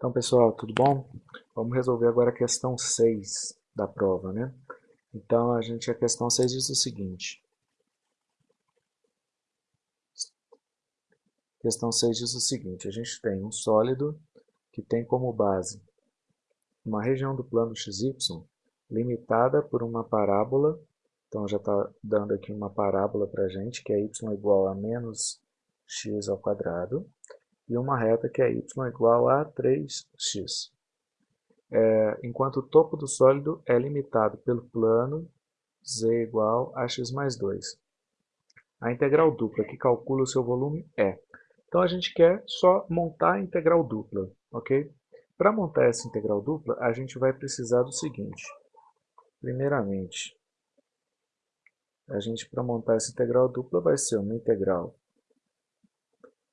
Então, pessoal, tudo bom? Vamos resolver agora a questão 6 da prova, né? Então, a gente, a questão 6 diz o seguinte. A questão 6 diz o seguinte, a gente tem um sólido que tem como base uma região do plano XY limitada por uma parábola, então já está dando aqui uma parábola para a gente, que é y igual a menos x ao quadrado, e uma reta que é y igual a 3x. É, enquanto o topo do sólido é limitado pelo plano z igual a x mais 2. A integral dupla que calcula o seu volume é. Então a gente quer só montar a integral dupla, ok? Para montar essa integral dupla, a gente vai precisar do seguinte. Primeiramente, a gente para montar essa integral dupla vai ser uma integral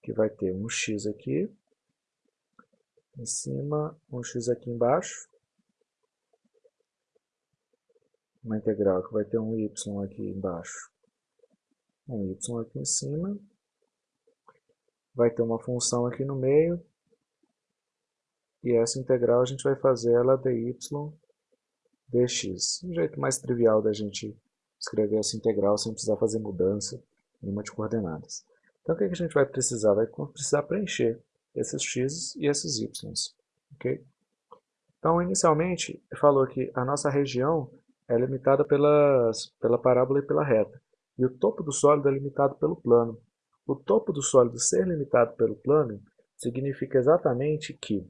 que vai ter um x aqui, em cima, um x aqui embaixo, uma integral que vai ter um y aqui embaixo, um y aqui em cima, vai ter uma função aqui no meio, e essa integral a gente vai fazer ela dy dx. Um jeito mais trivial da gente escrever essa integral sem precisar fazer mudança nenhuma de coordenadas. Então o que a gente vai precisar? Vai precisar preencher esses x e esses y. Okay? Então, inicialmente, falou que a nossa região é limitada pelas, pela parábola e pela reta. E o topo do sólido é limitado pelo plano. O topo do sólido ser limitado pelo plano significa exatamente que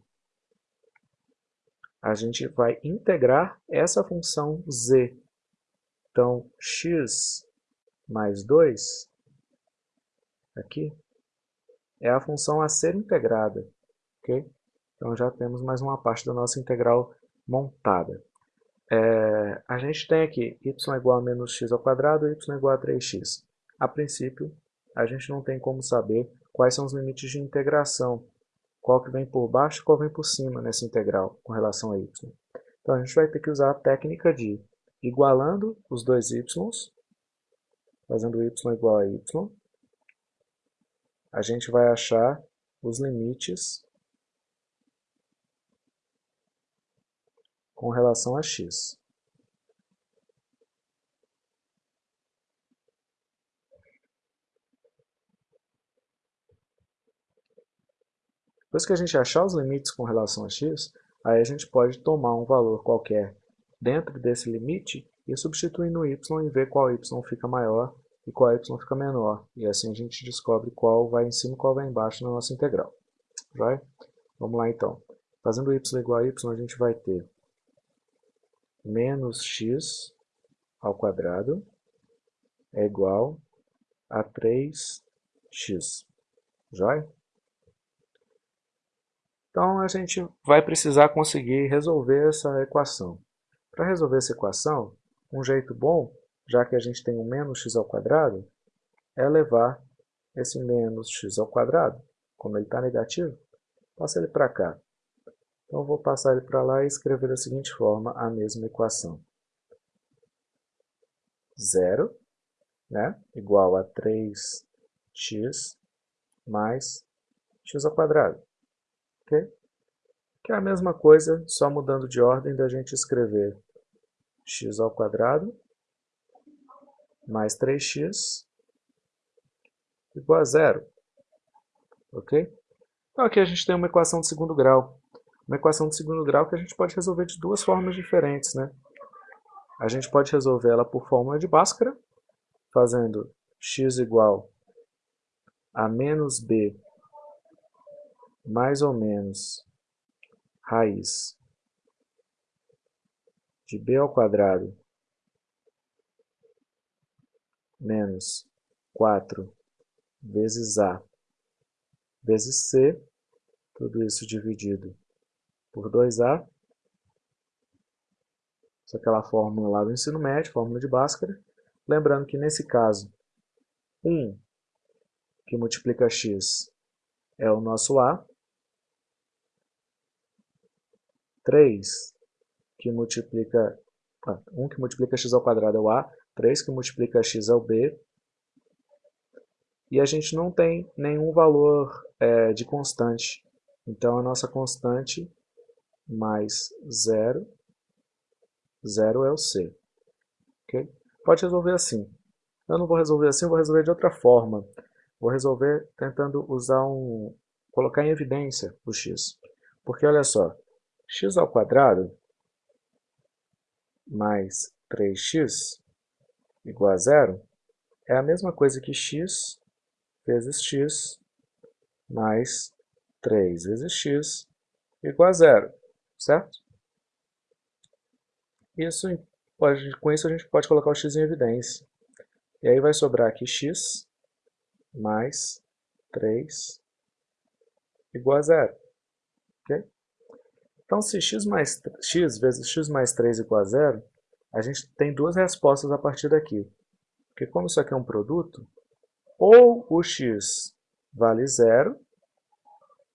a gente vai integrar essa função z. Então, x mais 2 aqui é a função a ser integrada. ok? Então já temos mais uma parte da nossa integral montada. É, a gente tem aqui y igual a menos x ao quadrado e y igual a 3x. A princípio, a gente não tem como saber quais são os limites de integração, qual que vem por baixo e qual vem por cima nessa integral com relação a y. Então a gente vai ter que usar a técnica de igualando os dois y, fazendo y igual a y, a gente vai achar os limites com relação a x. Depois que a gente achar os limites com relação a x, aí a gente pode tomar um valor qualquer dentro desse limite e substituir no y e ver qual y fica maior e qual y fica menor. E assim a gente descobre qual vai em cima e qual vai embaixo na nossa integral. Vai? Vamos lá então. Fazendo y igual a y, a gente vai ter menos x ao quadrado é igual a 3x. Já? Então a gente vai precisar conseguir resolver essa equação. Para resolver essa equação, um jeito bom já que a gente tem um menos x ao quadrado, é levar esse menos x ao quadrado, como ele está negativo, passa ele para cá. Então, vou passar ele para lá e escrever da seguinte forma a mesma equação. Zero, né, igual a 3x mais x ao quadrado. ok? Que é a mesma coisa, só mudando de ordem da gente escrever x ao quadrado mais 3x igual a zero. Ok? Então aqui a gente tem uma equação de segundo grau. Uma equação de segundo grau que a gente pode resolver de duas formas diferentes. Né? A gente pode resolver ela por fórmula de Bhaskara, fazendo x igual a menos b mais ou menos raiz de b ao quadrado menos 4 vezes A vezes C, tudo isso dividido por 2A. Isso é aquela fórmula lá do ensino médio, fórmula de Bhaskara. Lembrando que nesse caso, 1 que multiplica x é o nosso A. 3 que multiplica... Ah, 1 que multiplica x ao quadrado é o A. 3 que multiplica x é o b. E a gente não tem nenhum valor é, de constante Então, a nossa constante mais zero, zero é o c. Okay? Pode resolver assim. Eu não vou resolver assim, eu vou resolver de outra forma. Vou resolver tentando usar um... colocar em evidência o x. Porque olha só, x ao quadrado mais 3x igual a zero é a mesma coisa que x vezes x mais 3 vezes x igual a zero, certo? Isso pode, com isso a gente pode colocar o x em evidência. E aí vai sobrar aqui x mais 3 igual a zero. Okay? Então, se x, mais, x vezes x mais 3 igual a zero, a gente tem duas respostas a partir daqui. Porque como isso aqui é um produto, ou o x vale zero,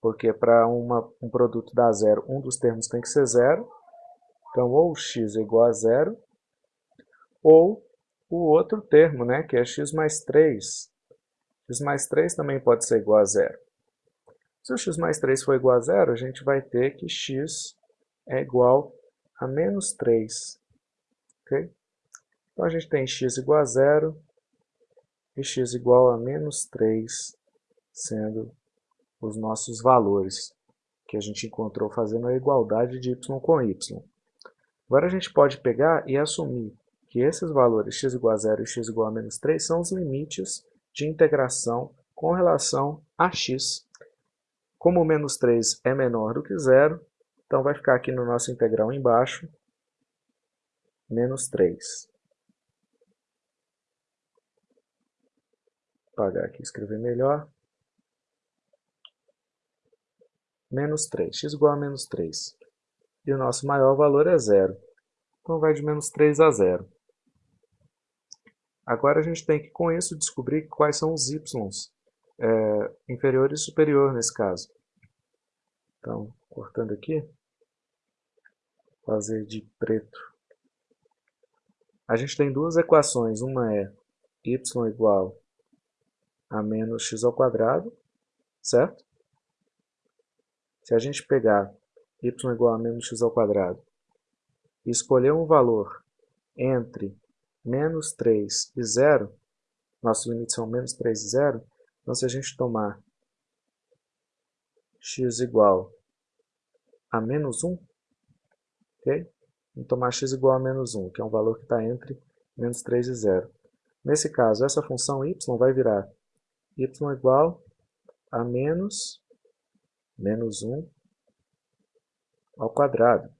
porque para um produto dar zero, um dos termos tem que ser zero. Então, ou x é igual a zero, ou o outro termo, né, que é x mais 3. x mais 3 também pode ser igual a zero. Se o x mais 3 for igual a zero, a gente vai ter que x é igual a menos 3. Então a gente tem x igual a zero e x igual a menos 3, sendo os nossos valores que a gente encontrou fazendo a igualdade de y com y. Agora a gente pode pegar e assumir que esses valores x igual a zero e x igual a menos 3 são os limites de integração com relação a x. Como menos 3 é menor do que zero, então vai ficar aqui no nosso integral embaixo, menos 3. Vou apagar aqui e escrever melhor. Menos 3, x igual a menos 3. E o nosso maior valor é zero. Então vai de menos 3 a zero. Agora a gente tem que, com isso, descobrir quais são os y's é, inferior e superior nesse caso. Então, cortando aqui, fazer de preto. A gente tem duas equações, uma é y igual a menos x ao quadrado, certo? Se a gente pegar y igual a menos x ao quadrado e escolher um valor entre menos 3 e 0, nossos limites são menos 3 e 0, então, se a gente tomar x igual a menos 1, ok? Vamos tomar x igual a menos 1, que é um valor que está entre menos 3 e 0. Nesse caso, essa função y vai virar y igual a menos, menos 1 ao quadrado.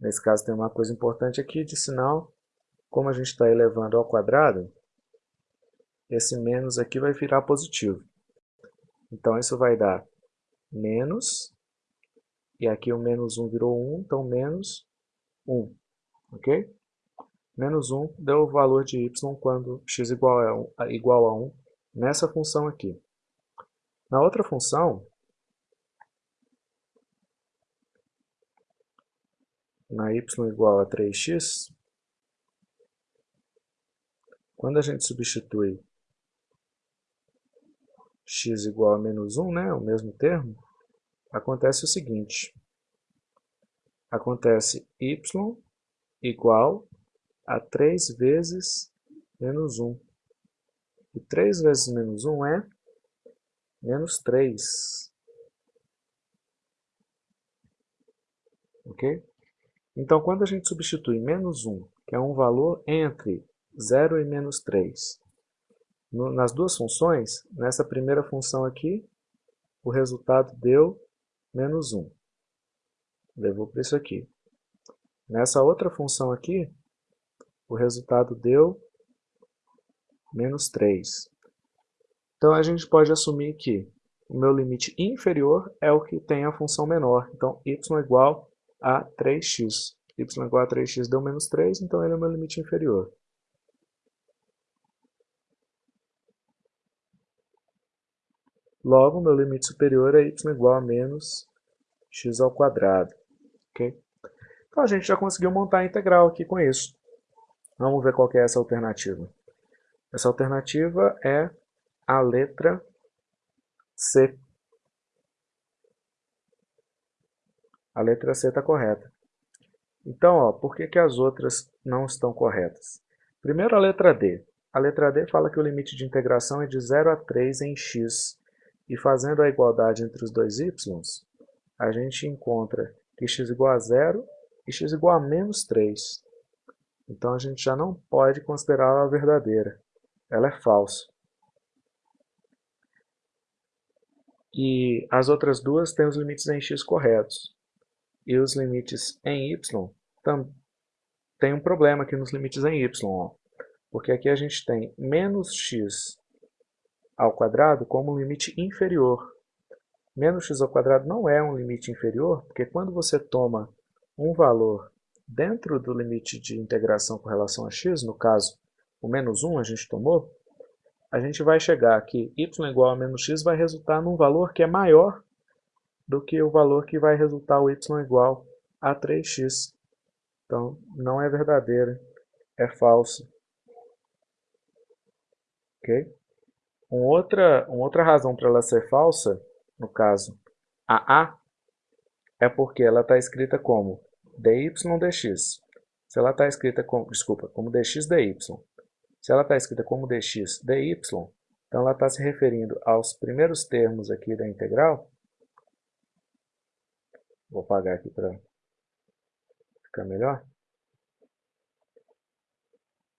Nesse caso tem uma coisa importante aqui de sinal, como a gente está elevando ao quadrado, esse menos aqui vai virar positivo. Então, isso vai dar menos, e aqui o menos 1 virou 1, então menos 1, ok? Menos 1 deu o valor de y quando x igual a 1, igual a 1 nessa função aqui. Na outra função, na y igual a 3x, quando a gente substitui x igual a menos 1, né, o mesmo termo, acontece o seguinte. Acontece y igual a 3 vezes menos 1. E 3 vezes menos 1 é menos 3. Ok? Então, quando a gente substitui menos 1, que é um valor entre 0 e menos 3, no, nas duas funções, nessa primeira função aqui, o resultado deu menos 1. Levou para isso aqui. Nessa outra função aqui, o resultado deu menos 3. Então a gente pode assumir que o meu limite inferior é o que tem a função menor. Então y igual a 3x. y igual a 3x deu menos 3, então ele é o meu limite inferior. Logo, meu limite superior é y igual a menos x ao quadrado. Okay? Então, a gente já conseguiu montar a integral aqui com isso. Vamos ver qual é essa alternativa. Essa alternativa é a letra C. A letra C está correta. Então, ó, por que, que as outras não estão corretas? Primeiro a letra D. A letra D fala que o limite de integração é de 0 a 3 em x. E fazendo a igualdade entre os dois y, a gente encontra que x igual a 0 e x igual a menos 3. Então a gente já não pode considerá-la verdadeira. Ela é falsa. E as outras duas têm os limites em x corretos. E os limites em y tem um problema aqui nos limites em y. Ó. Porque aqui a gente tem menos x ao quadrado como limite inferior. Menos x ao quadrado não é um limite inferior, porque quando você toma um valor dentro do limite de integração com relação a x, no caso o menos 1 a gente tomou, a gente vai chegar que y igual a menos x vai resultar num valor que é maior do que o valor que vai resultar o y igual a 3x. Então, não é verdadeira, é falso. Ok? Uma outra, uma outra razão para ela ser falsa, no caso, a A, é porque ela está escrita como dy dx. Se ela está escrita como, desculpa, como dx dy, se ela está escrita como dx dy, então ela está se referindo aos primeiros termos aqui da integral. Vou apagar aqui para ficar melhor.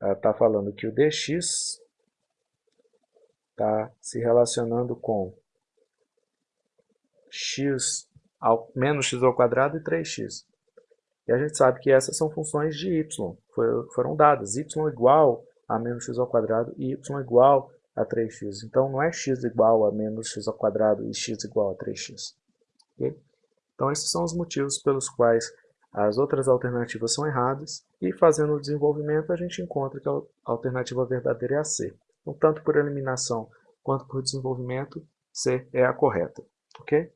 Ela está falando que o dx está se relacionando com x ao, menos x ao quadrado e 3x. E a gente sabe que essas são funções de y, foram dadas, y igual a menos x ao quadrado e y igual a 3x. Então não é x igual a menos x ao quadrado e x igual a 3x. Okay? Então esses são os motivos pelos quais as outras alternativas são erradas e fazendo o desenvolvimento a gente encontra que a alternativa verdadeira é a C. Então tanto por eliminação quanto por desenvolvimento, C é a correta. ok?